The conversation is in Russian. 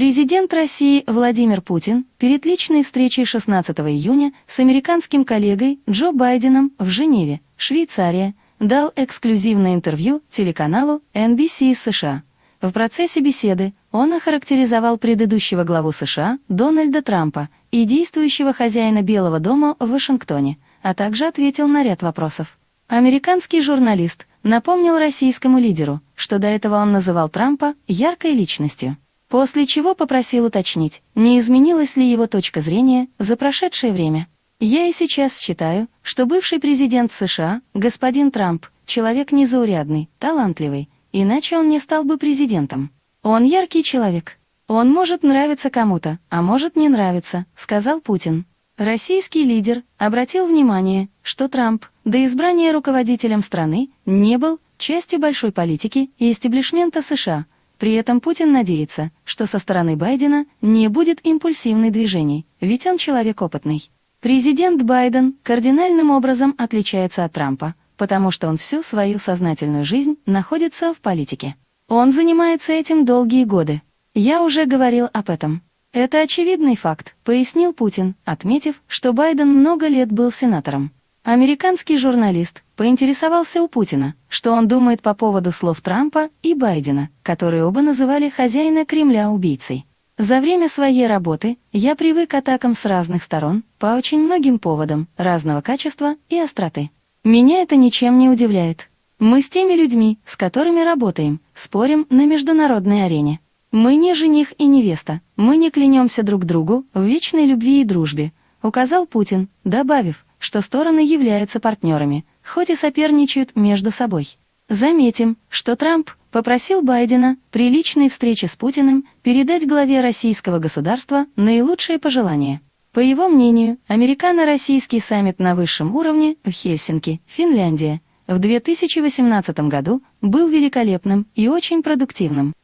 Президент России Владимир Путин перед личной встречей 16 июня с американским коллегой Джо Байденом в Женеве, Швейцария, дал эксклюзивное интервью телеканалу NBC из США. В процессе беседы он охарактеризовал предыдущего главу США Дональда Трампа и действующего хозяина Белого дома в Вашингтоне, а также ответил на ряд вопросов. Американский журналист напомнил российскому лидеру, что до этого он называл Трампа яркой личностью. После чего попросил уточнить, не изменилась ли его точка зрения за прошедшее время. Я и сейчас считаю, что бывший президент США, господин Трамп, человек незаурядный, талантливый, иначе он не стал бы президентом. Он яркий человек. Он может нравиться кому-то, а может не нравиться, сказал Путин. Российский лидер обратил внимание, что Трамп до избрания руководителем страны не был частью большой политики и истеблишмента США, при этом Путин надеется, что со стороны Байдена не будет импульсивных движений, ведь он человек опытный. Президент Байден кардинальным образом отличается от Трампа, потому что он всю свою сознательную жизнь находится в политике. Он занимается этим долгие годы. Я уже говорил об этом. Это очевидный факт, пояснил Путин, отметив, что Байден много лет был сенатором. Американский журналист поинтересовался у Путина, что он думает по поводу слов Трампа и Байдена, которые оба называли хозяина Кремля убийцей. За время своей работы я привык к атакам с разных сторон, по очень многим поводам, разного качества и остроты. Меня это ничем не удивляет. Мы с теми людьми, с которыми работаем, спорим на международной арене. Мы не жених и невеста, мы не клянемся друг другу в вечной любви и дружбе, указал Путин, добавив, что стороны являются партнерами, хоть и соперничают между собой. Заметим, что Трамп попросил Байдена при личной встрече с Путиным передать главе российского государства наилучшие пожелания. По его мнению, американо-российский саммит на высшем уровне в Хельсинки, Финляндия, в 2018 году был великолепным и очень продуктивным.